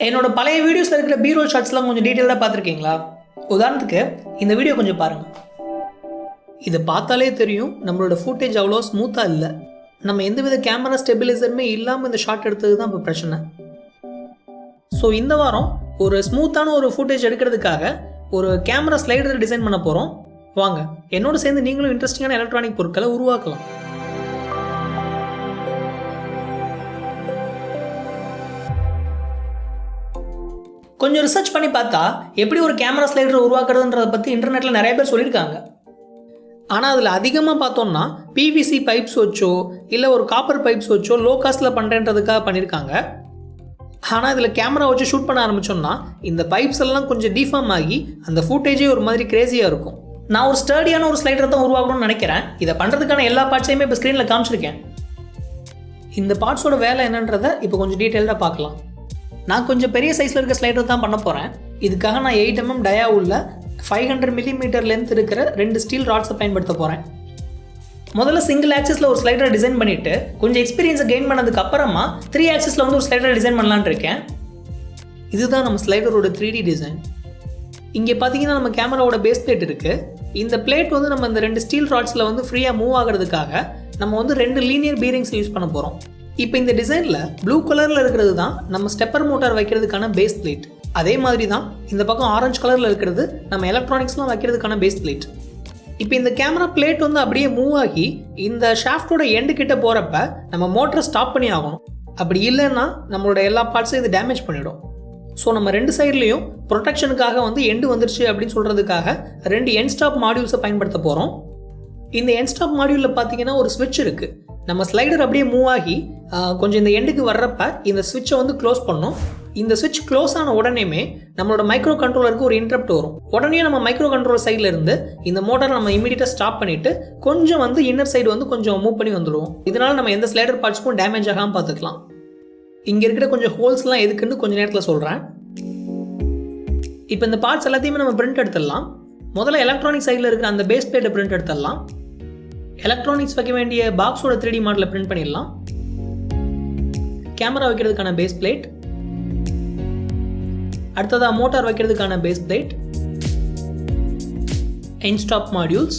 என்னோட பழைய வீடியோஸில் இருக்கிற பீரோல் ஷாட்ஸ்லாம் கொஞ்சம் டீட்டெயிலாக பார்த்துருக்கீங்களா? உதாரணத்துக்கு இந்த வீடியோ கொஞ்சம் பாருங்கள் இதை பார்த்தாலே தெரியும் நம்மளோட ஃபுட்டேஜ் அவ்வளோ ஸ்மூத்தாக இல்லை. நம்ம எந்தவித கேமரா ஸ்டெபிலைசருமே இல்லாமல் இந்த ஷாட் எடுத்தது தான் இப்போ பிரச்சனை. ஸோ இந்த வாரம் ஒரு ஸ்மூத்தான ஒரு ஃபுட்டேஜ் எடுக்கிறதுக்காக ஒரு கேமரா ஸ்லைடர் டிசைன் பண்ண போகிறோம் வாங்க என்னோட சேர்ந்து நீங்களும் இன்ட்ரெஸ்டிங்கான எலக்ட்ரானிக் பொருட்களை உருவாக்கலாம். கொஞ்சம் ரிசர்ச் பண்ணி பார்த்தா எப்படி ஒரு கேமரா ஸ்லைடர் உருவாக்குறதுன்றதை பற்றி இன்டர்நெட்டில் நிறைய பேர் சொல்லியிருக்காங்க. ஆனால் அதில் அதிகமாக பார்த்தோம்னா பிவிசி பைப்ஸ் வச்சோ இல்லை ஒரு காப்பர் பைப்ஸ் வச்சோ லோ காஸ்ட்டில் பண்ணுறேன்றதுக்காக பண்ணியிருக்காங்க. ஆனால் இதில் கேமரா வச்சு ஷூட் பண்ண ஆரம்பிச்சோம்னா இந்த பைப்ஸ் எல்லாம் கொஞ்சம் டிஃபார்ம் ஆகி அந்த ஃபுட்டேஜே ஒரு மாதிரி கிரேசியாக இருக்கும். நான் ஒரு ஸ்டடியான ஒரு ஸ்லைடர் தான் உருவாக்கணும்னு நினைக்கிறேன். இதை பண்ணுறதுக்கான எல்லா பார்ட்ஸையுமே இப்போ ஸ்க்ரீனில் காமிச்சிருக்கேன். இந்த பார்ட்ஸோட வேலை என்னன்றதை இப்போ கொஞ்சம் டீட்டெயில்டாக பார்க்கலாம். நான் கொஞ்சம் பெரிய சைஸில் இருக்க ஸ்லைடர் தான் பண்ண போகிறேன் இதுக்காக நான் எயிட் எம்எம் டயா உள்ள ஃபைவ் ஹண்ட்ரட் மில்லிமீட்டர் லென்த் இருக்கிற ரெண்டு ஸ்டீல் ராட்ஸை பயன்படுத்த போகிறேன் முதல்ல சிங்கிள் ஆக்சஸில் ஒரு ஸ்லைடரை டிசைன் பண்ணிவிட்டு கொஞ்சம் எக்ஸ்பீரியன்ஸை கெயின் பண்ணதுக்கு அப்புறமா த்ரீ ஆக்சஸில் வந்து ஒரு ஸ்லைடரை டிசைன் பண்ணலான்னு இருக்கேன். இதுதான் நம்ம ஸ்லைடரோட த்ரீ டி டிசைன் இங்கே பார்த்தீங்கன்னா நம்ம கேமராவோட பேஸ் பிளேட் இருக்குது இந்த பிளேட் வந்து நம்ம இந்த ரெண்டு ஸ்டீல் ராட்ஸில் வந்து ஃப்ரீயாக மூவ் ஆகிறதுக்காக நம்ம வந்து ரெண்டு லீனியர் பீரிங்ஸ் யூஸ் பண்ண போகிறோம் இப்போ இந்த டிசைனில் ப்ளூ கலரில் இருக்கிறது தான் நம்ம ஸ்டெப்பர் மோட்டார் வைக்கிறதுக்கான பேஸ் பிளேட் அதே மாதிரி தான் இந்த பக்கம் ஆரஞ்சு கலரில் இருக்கிறது நம்ம எலக்ட்ரானிக்ஸ்லாம் வைக்கிறதுக்கான பேஸ் பிளேட் இப்போ இந்த கேமரா பிளேட் வந்து அப்படியே மூவ் ஆகி இந்த ஷாஃப்டோட எண்டு கிட்ட போகிறப்ப நம்ம மோட்டரை ஸ்டாப் பண்ணி ஆகணும். அப்படி இல்லைன்னா நம்மளோட எல்லா பார்ட்ஸும் இது டேமேஜ் பண்ணிடும். ஸோ நம்ம ரெண்டு சைட்லேயும் ப்ரொடெக்ஷனுக்காக வந்து எண்டு வந்துருச்சு அப்படின்னு சொல்கிறதுக்காக ரெண்டு என் ஸ்டாப் மாடியூல்ஸை பயன்படுத்த போகிறோம் இந்த என் ஸ்டாப் மாடியூலில் பார்த்தீங்கன்னா ஒரு ஸ்விட்ச் இருக்குது நம்ம ஸ்லைடர் அப்படியே மூவ் ஆகி கொஞ்சம் இந்த எண்டுக்கு வர்றப்ப இந்த சுவிட்சை வந்து க்ளோஸ் பண்ணோம். இந்த சுவிட்ச் க்ளோஸ் ஆன உடனேமே நம்மளோட மைக்ரோ கண்ட்ரோலருக்கு ஒரு இன்டரப்ட் வரும். உடனே நம்ம மைக்ரோ கண்ட்ரோல் சைடில் இருந்து இந்த மோட்டரை நம்ம இமீடியட்டாக ஸ்டாப் பண்ணிவிட்டு கொஞ்சம் வந்து இன்னர் சைடு வந்து கொஞ்சம் மூவ் பண்ணி வந்துடுவோம் இதனால் நம்ம எந்த ஸ்லைடர் பார்ட்ஸ்க்கும் டேமேஜ் ஆகாமல் பார்த்துக்கலாம். இங்கே இருக்கிற கொஞ்சம் ஹோல்ஸ்லாம் எதுக்குன்னு கொஞ்சம் நேரத்தில் சொல்கிறேன் இப்போ இந்த பார்ட்ஸ் எல்லாத்தையுமே நம்ம பிரிண்ட் எடுத்துடலாம். முதல்ல எலக்ட்ரானிக் சைடில் இருக்கிற அந்த பேஸ் பிளேட்டை பிரிண்ட் எடுத்துடலாம். எலக்ட்ரானிக்ஸ் வைக்க வேண்டிய பாக்ஸோட த்ரீ டி மாடலில் பிரிண்ட் பண்ணிடலாம். கேமரா வைக்கிறதுக்கான பேஸ் பிளேட் அடுத்ததாக மோட்டார் வைக்கிறதுக்கான பேஸ் பிளேட் ஸ்டாப் மாடியூல்ஸ்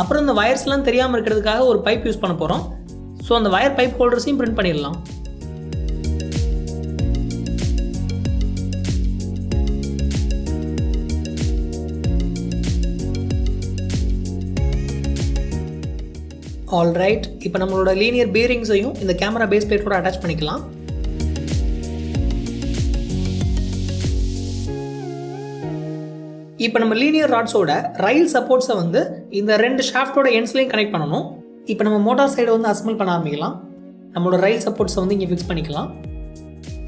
அப்புறம் இந்த வயர்ஸ்லாம் தெரியாமல் இருக்கிறதுக்காக ஒரு பைப் யூஸ் பண்ண போகிறோம் ஸோ அந்த வயர் பைப் ஹோல்டர்ஸையும் பிரிண்ட் பண்ணிடலாம். ஆல்ரைட் இப்போ நம்மளோட லீனியர் பீரிங்ஸையும் இந்த கேமரா பேஸ் பிளேட்டோட அட்டாச் பண்ணிக்கலாம். இப்போ நம்ம லீனியர் ராட்ஸோட ரயில் சப்போர்ட்ஸை வந்து இந்த ரெண்டு ஷாஃப்டோட எண்ட்ஸ்லையும் கனெக்ட் பண்ணணும். இப்போ நம்ம மோட்டார் சைடை வந்து அசம்பிள் பண்ண ஆரம்பிக்கலாம். நம்மளோட ரயில் சப்போர்ட்ஸை வந்து இங்கே ஃபிக்ஸ் பண்ணிக்கலாம்.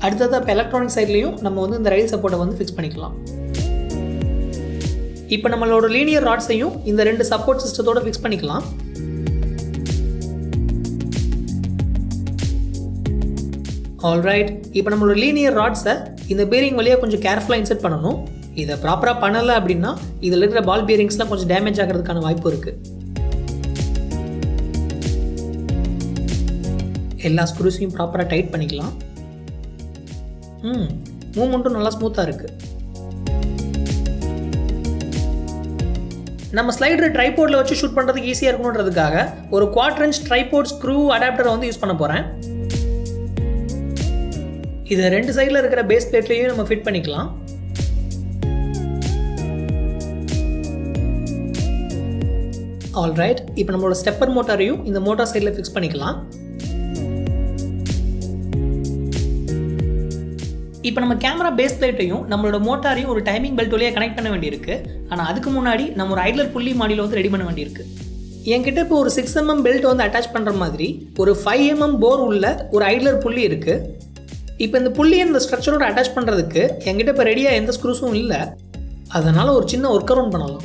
அடுத்ததாக இப்போ எலக்ட்ரானிக் சைட்லேயும் நம்ம வந்து இந்த ரயில் சப்போர்ட்டை வந்து ஃபிக்ஸ் பண்ணிக்கலாம். இப்போ நம்மளோட லீனியர் ராட்ஸையும் இந்த ரெண்டு சப்போர்ட் சிஸ்டத்தோட ஃபிக்ஸ் பண்ணிக்கலாம். ஆல்ரைட் இப்போ நம்மளோட லீனியர் ராட்ஸை இந்த பேரிங் வழியாக கொஞ்சம் கேர்ஃபுல்லாக இன்செர்ட் பண்ணணும். இதை ப்ராப்பராக பண்ணலை அப்படின்னா இதில் இருக்கிற பால் பேரிங்ஸ்லாம் கொஞ்சம் டேமேஜ் ஆகிறதுக்கான வாய்ப்பு இருக்குது எல்லா ஸ்க்ரூஸையும் ப்ராப்பராக டைட் பண்ணிக்கலாம். ம் மூமெண்ட்டும் நல்லா ஸ்மூத்தாக இருக்குது நம்ம ஸ்லைடர் ட்ரைபோர்டில் வச்சு ஷூட் பண்ணுறதுக்கு ஈஸியாக இருக்கணுன்றதுக்காக ஒரு குவாட்ரன்ச் ட்ரைபோர்ட் ஸ்க்ரூ அடாப்டரை வந்து யூஸ் பண்ண போகிறேன் இதை ரெண்டு சைடில் இருக்கிற பேஸ் பிளேட்லேயும் நம்ம ஃபிட் பண்ணிக்கலாம். ஆல்ரைட் இப்போ நம்மளோட ஸ்டெப்பர் மோட்டாரையும் இந்த மோட்டார் சைடில் ஃபிக்ஸ் பண்ணிக்கலாம். இப்போ நம்ம கேமரா பேஸ் பிளேட்டையும் நம்மளோட மோட்டாரையும் ஒரு டைமிங் பெல்ட் வழியாக கனெக்ட் பண்ண வேண்டியிருக்கு. ஆனால் அதுக்கு முன்னாடி நம்ம ஒரு ஐட்லர் புள்ளி மாடியில் வந்து ரெடி பண்ண வேண்டியிருக்கு. என்கிட்ட இப்போ ஒரு சிக்ஸ் எம்எம் பெல்ட் வந்து அட்டாச் பண்ணுற மாதிரி ஒரு ஃபைவ் எம்எம் போர் உள்ள ஒரு ஐட்லர் புள்ளி இருக்குது இப்போ இந்த புள்ளியை இந்த ஸ்ட்ரக்சரோட அட்டாச் பண்ணுறதுக்கு என்கிட்ட இப்போ ரெடியாக எந்த ஸ்க்ரூஸும் இல்லை. அதனால் ஒரு சின்ன ஒர்க் அரவுண்ட் பண்ணலாம்.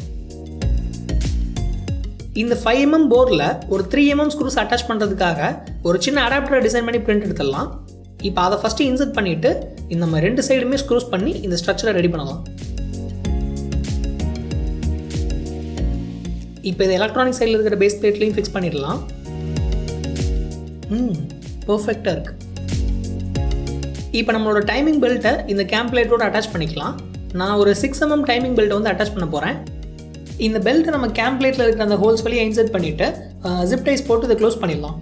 இந்த ஃபைவ் எம்எம் போரில் ஒரு த்ரீ எம்எம் ஸ்க்ரூஸ் அட்டாச் பண்ணுறதுக்காக ஒரு சின்ன அடாப்டரை டிசைன் பண்ணி பிரிண்ட் எடுத்துடலாம். இப்போ அதை ஃபஸ்ட்டு இன்சர்ட் பண்ணிவிட்டு இந்த நம்ம ரெண்டு சைடுமே ஸ்க்ரூஸ் பண்ணி இந்த ஸ்ட்ரக்சரை ரெடி பண்ணலாம். இப்போ இது எலக்ட்ரானிக் சைடில் இருக்கிற பேஸ் பிளேட்லையும் ஃபிக்ஸ் பண்ணிடலாம். ம் பர்ஃபெக்டாக இருக்குது இப்போ நம்மளோட டைமிங் பெல்ட்டை இந்த கேம் அட்டாச் பண்ணிக்கலாம். நான் ஒரு சிக்ஸ் எம்எம் டைமிங் பெல்ட்டை வந்து அட்டாச் பண்ண போகிறேன் இந்த பெல்ட்டை நம்ம கேம்ப்ளேட்டில் இருக்கிற அந்த ஹோல்ஸ் வழியாக இன்சர்ட் பண்ணிவிட்டு ஜிப் டைஸ் போட்டு இதை க்ளோஸ் பண்ணிடலாம்.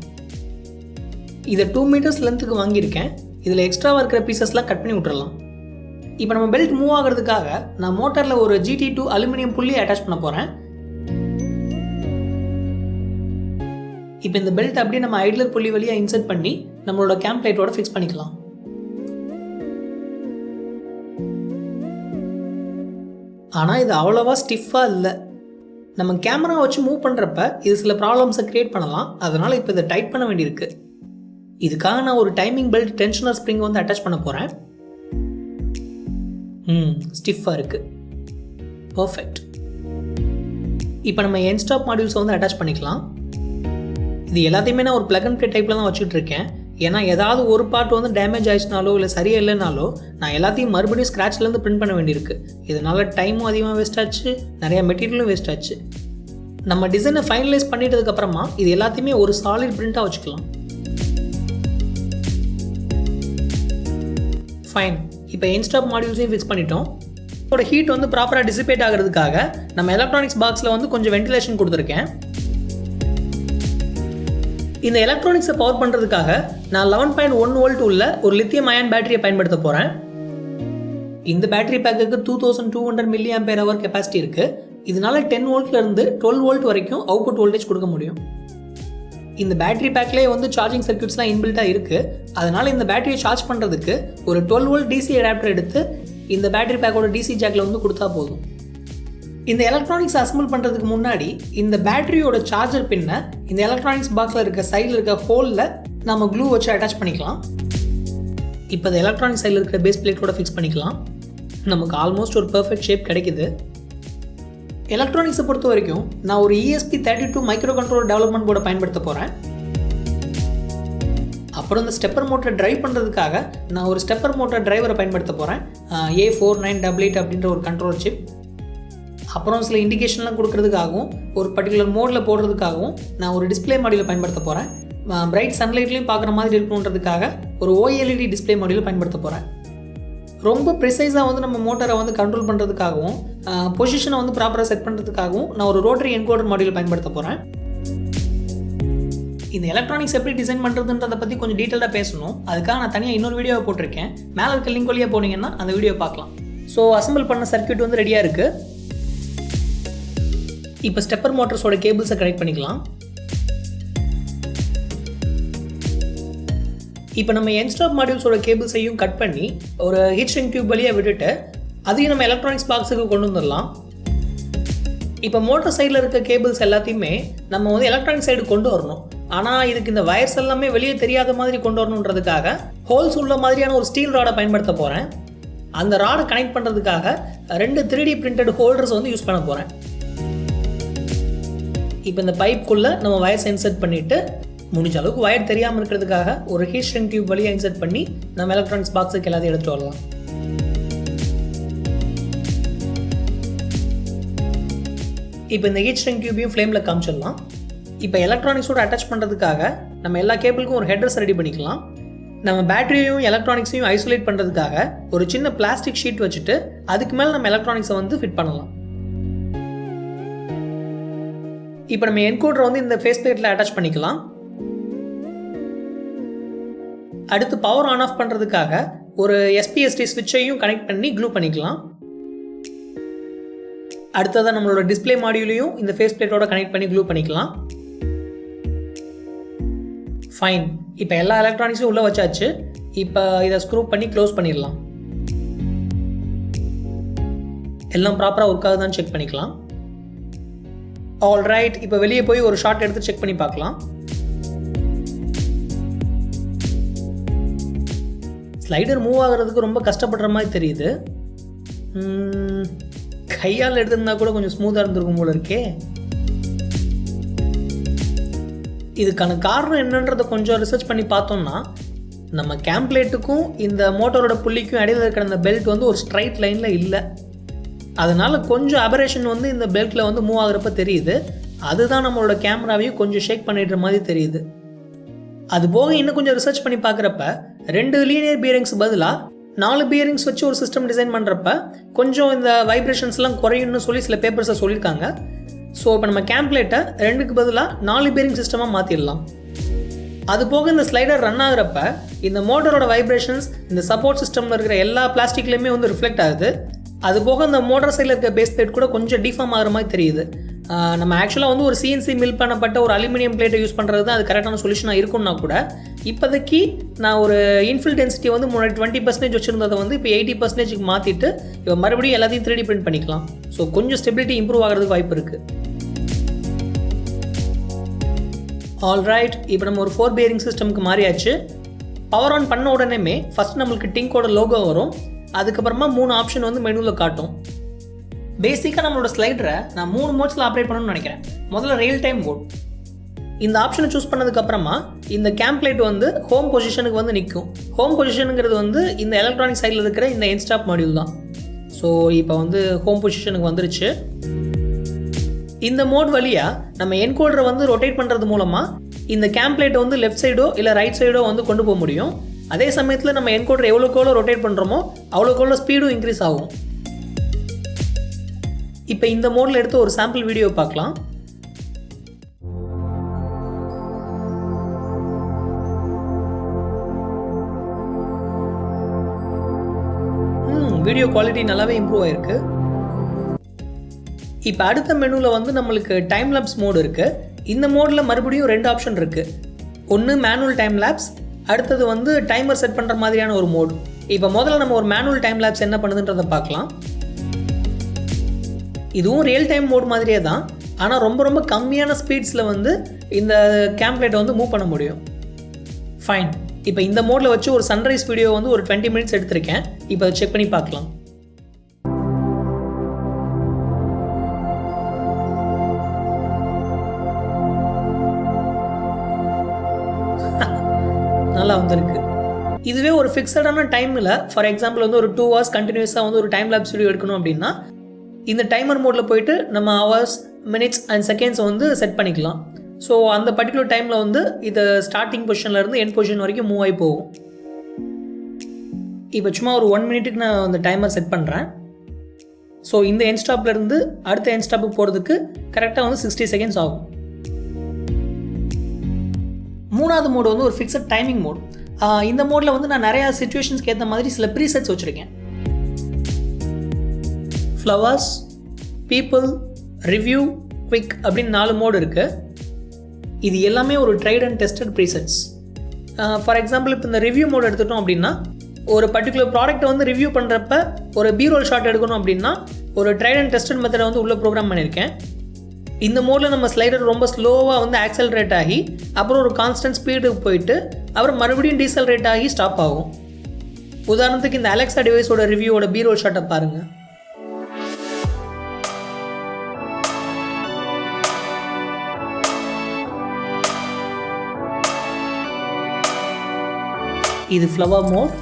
இதை டூ மீட்டர்ஸ் லென்த்துக்கு வாங்கியிருக்கேன். இதில் எக்ஸ்ட்ராவாக இருக்கிற பீசஸ்லாம் கட் பண்ணி விட்டுறலாம். இப்போ நம்ம பெல்ட் மூவ் ஆகிறதுக்காக நான் மோட்டரில் ஒரு GT two aluminium pulley attach பண்ண போகிறேன் இப்போ இந்த பெல்ட் அப்படியே நம்ம ஐட்லர் புள்ளி வழியாக இன்சர்ட் பண்ணி நம்மளோட கேம்ப் பிளேட்டோட ஃபிக்ஸ் பண்ணிக்கலாம். ஆனால் இது அவ்வளோவா ஸ்டிஃபாக இல்லை. நம்ம கேமரா வச்சு மூவ் பண்ணுறப்ப இது சில ப்ராப்ளம்ஸை க்ரியேட் பண்ணலாம். அதனால் இப்போ இதை டைட் பண்ண வேண்டியிருக்கு. இதுக்காக நான் ஒரு டைமிங் பெல்ட் டென்ஷனர் ஸ்ப்ரிங் வந்து அட்டாச் பண்ண போகிறேன் ம் ஸ்டிஃபாக இருக்குது பர்ஃபெக்ட் இப்போ நம்ம என் ஸ்டாப் மாடியூல்ஸை வந்து அட்டாச் பண்ணிக்கலாம். இது எல்லாத்தையுமே நான் ஒரு பிளக் அண்ட் ப்ளே டைப்பில் தான் வச்சுட்டு இருக்கேன். ஏன்னா ஏதாவது ஒரு பார்ட் வந்து டேமேஜ் ஆயிடுச்சுனாலோ இல்லை சரியா இல்லைனாலோ நான் எல்லாத்தையும் மறுபடியும் ஸ்க்ராட்ச்லேருந்து பிரிண்ட் பண்ண வேண்டியிருக்கு. இதனால் டைமும் அதிகமாக வேஸ்ட் ஆச்சு நிறையா மெட்டீரியலும் வேஸ்ட் ஆச்சு. நம்ம டிசைனை ஃபைனலைஸ் பண்ணிட்டதுக்கப்புறமா இது எல்லாத்தையுமே ஒரு சாலிட் பிரிண்ட்டாக வச்சுக்கலாம். ஃபைன் இப்போ இன்ஸ்டாப் மாடியூல்ஸையும் ஃபிக்ஸ் பண்ணிட்டோம். இதோட ஹீட் வந்து ப்ராப்பராக டிசிபேட் ஆகிறதுக்காக நம்ம எலக்ட்ரானிக்ஸ் பாக்ஸில் வந்து கொஞ்சம் வென்டிலேஷன் கொடுத்துருக்கேன். இந்த எலக்ட்ரானிக்ஸை பவர் பண்ணுறதுக்காக நான் லெவன் பாயிண்ட் ஒன் வோல்ட் உள்ள ஒரு லித்தியம் அயன் பேட்டரியை பயன்படுத்த போகிறேன் இந்த பேட்டரி பேக்குக்கு two thousand two hundred milli ampere hour capacity இருக்குது இதனால டென் வோல்ட்லேருந்து டுவெல் வோல்ட் வரைக்கும் அவுட்புட் வோல்டேஜ் கொடுக்க முடியும். இந்த பேட்டரி பேக்லேயே வந்து சார்ஜிங் சர்க்யூட்ஸ்லாம் இன்பில்ட்டாக இருக்குது அதனால் இந்த பேட்டரியை சார்ஜ் பண்ணுறதுக்கு ஒரு டுவெல் வோல்ட் டிசி அடாப்டர் எடுத்து இந்த பேட்டரி பேக்கோட டிசி ஜாக்கில் வந்து கொடுத்தா போதும். இந்த எலக்ட்ரானிக்ஸ் அசம்பிள் பண்ணுறதுக்கு முன்னாடி இந்த பேட்டரியோட சார்ஜர் பின்னை இந்த எலக்ட்ரானிக்ஸ் பாக்ஸில் இருக்க சைடில் இருக்க ஹோலில் நம்ம க்ளூ வச்சு அட்டாச் பண்ணிக்கலாம். இப்போ இந்த எலக்ட்ரானிக் சைடில் இருக்கிற பேஸ் பிளேட்டோட ஃபிக்ஸ் பண்ணிக்கலாம். நமக்கு ஆல்மோஸ்ட் ஒரு பர்ஃபெக்ட் ஷேப் கிடைக்குது. எலக்ட்ரானிக்ஸை பொறுத்த வரைக்கும் நான் ஒரு ESP thirty two micro control development போர்டை பயன்படுத்த போகிறேன் அப்புறம் இந்த ஸ்டெப்பர் மோட்டரை டிரைவ் பண்ணுறதுக்காக நான் ஒரு ஸ்டெப்பர் மோட்டர் டிரைவரை பயன்படுத்த போகிறேன் A four nine double eight அப்படின்ற ஒரு கண்ட்ரோல் சிப் அப்புறம் சில இண்டிகேஷன்லாம் கொடுக்கறதுக்காகவும் ஒரு பர்டிகுலர் மோடில் போடுறதுக்காகவும் நான் ஒரு டிஸ்பிளே மாடியில் பயன்படுத்த போகிறேன் பிரைட் சன்லைட்லையும் பார்க்குற மாதிரி இருக்கணுன்றதுக்காக ஒரு ஓஎல்இடி டிஸ்பிளே மாடியில் பயன்படுத்த போகிறேன் ரொம்ப ப்ரிசைஸாக வந்து நம்ம மோட்டரை வந்து கண்ட்ரோல் பண்ணுறதுக்காகவும் பொசிஷனை வந்து ப்ராப்பராக செட் பண்ணுறதுக்காகவும் நான் ஒரு ரோட்டரி என்கோடர் மாடியில் பயன்படுத்த போகிறேன் இந்த எலக்ட்ரானிக்ஸ் எப்படி டிசைன் பண்ணுறதுன்றதை பற்றி கொஞ்சம் டீட்டெயிலாக பேசணும். அதுக்காக நான் தனியாக இன்னொரு வீடியோவை போட்டிருக்கேன். மேலே இருக்க லிங்க் வழியாக போனீங்கன்னா அந்த வீடியோ பார்க்கலாம். ஸோ அசம்பிள் பண்ண சர்க்யூட் வந்து ரெடியாக இருக்குது இப்போ ஸ்டெப்பர் மோட்டர்ஸோட கேபிள்ஸை கனெக்ட் பண்ணிக்கலாம். இப்போ நம்ம என்ஸ்டாப் மாடியூல்ஸோட கேபிள்ஸையும் கட் பண்ணி ஒரு ஹீட் டியூப் வழியாக விட்டுட்டு அதையும் நம்ம எலக்ட்ரானிக்ஸ் பாக்ஸுக்கு கொண்டு வந்துடலாம். இப்போ மோட்டர் சைடில் இருக்க கேபிள்ஸ் எல்லாத்தையுமே நம்ம வந்து எலக்ட்ரானிக் சைடு கொண்டு வரணும். ஆனால் இதுக்கு இந்த வயர்ஸ் எல்லாமே வெளியே தெரியாத மாதிரி கொண்டு வரணுன்றதுக்காக ஹோல்ஸ் உள்ள மாதிரியான ஒரு ஸ்டீல் ராடை பயன்படுத்த போகிறேன் அந்த ராடை கனெக்ட் பண்ணுறதுக்காக ரெண்டு த்ரீ டி பிரிண்டட் ஹோல்டர்ஸ் வந்து யூஸ் பண்ண போகிறேன் இப்போ இந்த பைப்புக்குள்ளே நம்ம வயர்ஸ் இன்சர்ட் பண்ணிவிட்டு முடிஞ்ச அளவுக்கு வயர் தெரியாமல் இருக்கிறதுக்காக ஒரு ஹீட் ஸ்ட்ரிங் டியூப் வழியாக இன்சர்ட் பண்ணி நம்ம எலக்ட்ரானிக்ஸ் பாக்ஸுக்கு எல்லாத்தையும் எடுத்துகிட்டு வரலாம். இப்போ இந்த ஹீட் ஸ்ட்ரிங் டியூபையும் ஃப்ளேமில் காமிச்சிடலாம். இப்போ எலக்ட்ரானிக்ஸோட அட்டாச் பண்ணுறதுக்காக நம்ம எல்லா கேபிளுக்கும் ஒரு ஹெட்ரஸ் ரெடி பண்ணிக்கலாம். நம்ம பேட்டரியையும் எலக்ட்ரானிக்ஸையும் ஐசோலேட் பண்ணுறதுக்காக ஒரு சின்ன பிளாஸ்டிக் ஷீட் வச்சுட்டு அதுக்கு மேலே நம்ம எலக்ட்ரானிக்ஸை வந்து ஃபிட் பண்ணலாம். இப்போ நம்ம என்கோடரை வந்து இந்த ஃபேஸ் பிளேட்டில் அட்டாச் பண்ணிக்கலாம். அடுத்து பவர் ஆன் ஆஃப் பண்ணுறதுக்காக ஒரு எஸ்பிஎஸ்டி ஸ்விட்சையும் கனெக்ட் பண்ணி க்ளூ பண்ணிக்கலாம். அடுத்ததாக நம்மளோட டிஸ்பிளே மாடியூலையும் இந்த ஃபேஸ் பிளேட்டோட கனெக்ட் பண்ணி க்ளூ பண்ணிக்கலாம். ஃபைன் இப்போ எல்லா எலக்ட்ரானிக்ஸும் உள்ளே வச்சாச்சு. இப்போ இதை ஸ்க்ரூ பண்ணி க்ளோஸ் பண்ணிடலாம். எல்லாம் ப்ராப்பராக ஒர்க் ஆகுதான்னு செக் பண்ணிக்கலாம். ஆல் ரைட் இப்போ வெளியே போய் ஒரு ஷார்ட் எடுத்து செக் பண்ணி பார்க்கலாம். ஸ்லைடர் மூவ் ஆகுறதுக்கு ரொம்ப கஷ்டப்படுற மாதிரி தெரியுது. கையால் எடுத்திருந்தா கூட கொஞ்சம் ஸ்மூத்தாக இருந்திருக்கும் போல இருக்கே. இதுக்கான காரணம் என்னன்றதை கொஞ்சம் ரிசர்ச் பண்ணி பார்த்தோம்னா நம்ம கேம்ப்ளேட்டுக்கும் இந்த மோட்டரோட புள்ளிக்கும் இடையில இருக்கிற அந்த பெல்ட் வந்து ஒரு ஸ்ட்ரைட் லைனில் இல்லை. அதனால் கொஞ்சம் அபரேஷன் வந்து இந்த பெல்ட்டில் வந்து மூவ் ஆகுறப்ப தெரியுது. அதுதான் நம்மளோட கேமராவையும் கொஞ்சம் ஷேக் பண்ணிடுற மாதிரி தெரியுது. அது போக இன்னும் கொஞ்சம் ரிசர்ச் பண்ணி பார்க்குறப்ப ரெண்டு லீனியர் பியரிங்ஸ் பதிலாக நாலு பியரிங்ஸ் வச்சு ஒரு சிஸ்டம் டிசைன் பண்ணுறப்ப கொஞ்சம் இந்த வைப்ரேஷன்ஸ்லாம் குறையும்னு சொல்லி சில பேப்பர்ஸை சொல்லியிருக்காங்க. ஸோ இப்போ நம்ம கேம்ப்ளேட்டை ரெண்டுக்கு பதிலாக நாலு பியரிங் சிஸ்டமாக மாற்றிடலாம் அது போக இந்த ஸ்லைடர் ரன் ஆகுறப்ப இந்த மோட்டரோட வைப்ரேஷன்ஸ் இந்த சப்போர்ட் சிஸ்டமில் இருக்கிற எல்லா பிளாஸ்டிக்லேயுமே வந்து ரிஃப்ளெக்ட் ஆகுது. அது போக இந்த மோட்டார் சைடில் இருக்க பேஸ் பிளேட் கூட கொஞ்சம் டிஃபார்ம் ஆகிற மாதிரி தெரியுது. நம்ம ஆக்சுவலாக வந்து ஒரு சிஎன்சி மில் பண்ணப்பட்ட ஒரு அலுமினியம் பிளேட்டை யூஸ் பண்ணுறது தான் அது கரெக்டான சொல்யூஷனாக இருக்கும்னா கூட இப்போதைக்கு நான் ஒரு இன்ஃபில் டென்சிட்டி வந்து முன்னாடி டுவெண்ட்டி பர்சன்டேஜ் வச்சுருந்ததை வந்து இப்போ எயிட்டி பர்சன்டேஜுக்கு மாற்றிட்டு இப்போ மறுபடியும் எல்லாத்தையும் த்ரீ பிரிண்ட் பண்ணிக்கலாம். ஸோ கொஞ்சம் ஸ்டெபிலிட்டி இம்ப்ரூவ் ஆகிறதுக்கு வாய்ப்பு இருக்குது ஆல்ரைட் இப்போ நம்ம ஒரு ஃபோர் பியரிங் சிஸ்டம்க்கு மாறியாச்சு. பவர் ஆன் பண்ண உடனேமே ஃபஸ்ட் நம்மளுக்கு டிங்கோட லோகோ வரும். அதுக்கப்புறமா மூணு ஆப்ஷன் வந்து மெனுவில் காட்டும். பேசிக்காக நம்மளோட ஸ்லைடரை நான் மூணு மோட்ஸில் ஆப்ரேட் பண்ணணும்னு நினைக்கிறேன். முதல்ல ரியல் டைம் மோட் இந்த ஆப்ஷனை சூஸ் பண்ணதுக்கப்புறமா இந்த கேம்ப்ளேட் வந்து ஹோம் பொசிஷனுக்கு வந்து நிற்கும் ஹோம் பொசிஷனுங்கிறது வந்து இந்த எலக்ட்ரானிக் சைடில் இருக்கிற இந்த இன்ஸ்டாப் மாடியூல் தான். ஸோ இப்போ வந்து ஹோம் பொசிஷனுக்கு வந்துருச்சு. இந்த மோட் வழியாக நம்ம என்கோடரை வந்து ரொட்டேட் பண்ணுறது மூலமாக இந்த கேம்ப்ளேட்டை வந்து லெஃப்ட் சைடோ இல்லை ரைட் சைடோ வந்து கொண்டு போக முடியும். அதே சமயத்தில் நம்ம என்கோடர் எவ்வளோக்கு எவ்வளோ ரொட்டேட் பண்ணுறோமோ அவ்வளோக்கு எவ்வளோ ஸ்பீடும் இன்க்ரீஸ் ஆகும். இப்போ இந்த மோடில் எடுத்து ஒரு சாம்பிள் வீடியோ பார்க்கலாம். வீடியோ குவாலிட்டி நல்லாவே இம்ப்ரூவ் ஆயிருக்கு. இப்போ அடுத்த மெனுவில் வந்து நம்மளுக்கு டைம் லேப்ஸ் மோடு இருக்குது இந்த மோடில் மறுபடியும் ரெண்டு ஆப்ஷன் இருக்குது ஒன்று மேனுவல் டைம் லேப்ஸ் அடுத்தது வந்து டைமர் செட் பண்ணுற மாதிரியான ஒரு மோடு இப்போ முதல்ல நம்ம ஒரு மேனுவல் டைம் லேப்ஸ் என்ன பண்ணுதுன்றதை பார்க்கலாம். இதுவும் ரியல் டைம் மோட் மாதிரியே தான். ஆனால் ரொம்ப ரொம்ப கம்மியான ஸ்பீட்ஸில் வந்து இந்த கேம்ப்ளேட்டை வந்து மூவ் பண்ண முடியும். ஃபைன் இப்போ இந்த மோடில் வச்சு ஒரு சன்ரைஸ் வீடியோ வந்து ஒரு டுவெண்ட்டி மினிட்ஸ் எடுத்திருக்கேன். இப்போ அதை செக் பண்ணி பார்க்கலாம். ஃபிக்ஸடான டைமில் ஃபார் எக்ஸாம்பிள் வந்து ஒரு டூ ஹவர்ஸ் கண்டினியூஸாக வந்து ஒரு டைம் லேப்ஸ் வீடியோ எடுக்கணும் அப்படின்னா இந்த டைமர் மோடில் போயிட்டு நம்ம ஹவர்ஸ் மினிட்ஸ் அண்ட் செகண்ட்ஸ் வந்து செட் பண்ணிக்கலாம். ஸோ அந்த பர்டிகுலர் டைமில் வந்து இது ஸ்டார்டிங் பொசிஷன்லேருந்து என் பொசிஷன் வரைக்கும் மூவ் ஆகி போகும். இப்போ சும்மா ஒரு ஒன் மினிட்டுக்கு நான் அந்த டைமர் செட் பண்ணுறேன் ஸோ இந்த என் ஸ்டாப்லேருந்து அடுத்த என் ஸ்டாப்புக்கு போகிறதுக்கு கரெக்டாக வந்து சிக்ஸ்டி செகண்ட்ஸ் ஆகும். மூணாவது மோடு வந்து ஒரு ஃபிக்ஸட் டைமிங் மோட் இந்த மோடில் வந்து நான் நிறையா சுச்சுவேஷன்ஸ்க்கு ஏற்ற மாதிரி சில ப்ரீசெட்ஸ் வச்சுருக்கேன். ஃப்ளவர்ஸ் பீப்புள் ரிவ்யூ குவிக் அப்படின்னு நாலு மோடு இருக்குது இது எல்லாமே ஒரு tried and tested presets for example இப்போ இந்த ரிவ்யூ மோட் எடுத்துட்டோம் அப்படின்னா ஒரு பர்டிகுலர் ப்ராடக்ட்டை வந்து ரிவ்யூ பண்ணுறப்ப ஒரு பீரோல் ஷாட் எடுக்கணும் அப்படின்னா ஒரு ட்ரைட் அண்ட் டெஸ்டட் மெத்தடை வந்து உள்ளே ப்ரோக்ராம் பண்ணியிருக்கேன் இந்த மோடில் நம்ம ஸ்லைடர் ரொம்ப ஸ்லோவாக வந்து ஆக்சலரேட் ஆகி அப்புறம் ஒரு கான்ஸ்டன்ட் ஸ்பீடுக்கு போயிட்டு அப்புறம் மறுபடியும் டீசலரேட் ஆகி ஸ்டாப் ஆகும். உதாரணத்துக்கு இந்த அலெக்ஸா டிவைஸோட ரிவ்யூவோட பீரோல் ஷாட்டை பாருங்கள் இது ஃப்ளவர் மோட்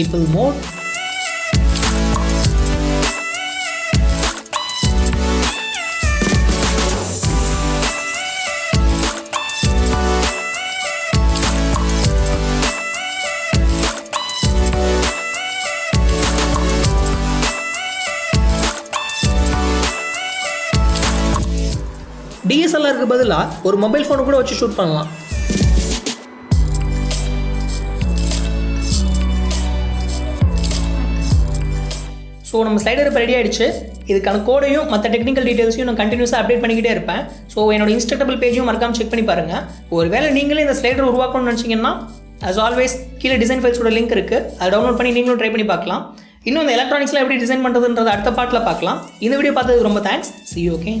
people more. டிஎஸ்எல்ஆருக்கு பதிலாக ஒரு மொபைல் ஃபோனை கூட வச்சு ஷூட் பண்ணலாம் ஸோ நம்ம ஸ்லைடர் இப்போ ரெடி ஆயிடுச்சு. இதுக்கான கோடையும் மற்ற டெக்னிக்கல் டீட்டெயில்ஸையும் நான் கண்டினியூஸாக அப்டேட் பண்ணிக்கிட்டே இருப்பேன். ஸோ என்னோட இன்ஸ்டாட்டபிள் பேஜும் மறக்காமல் செக் பண்ணி பாருங்கள் ஒருவேளை நீங்களே இந்த ஸ்லைடர் உருவாக்கணும்னு நினச்சிங்கன்னா அஸ் ஆல்வேஸ் கீழே டிசைன் ஃபைல்ஸோட லிங்க் இருக்குது அதை டவுன்லோட் பண்ணி நீங்களும் ட்ரை பண்ணி பார்க்கலாம். இன்னும் இந்த எலக்ட்ரானிக்ஸில் எப்படி டிசைன் பண்ணுறதுன்றதை அடுத்த பாட்டில் பார்க்கலாம். இந்த வீடியோ பார்த்ததுக்கு ரொம்ப தேங்க்ஸ் சி ஓகே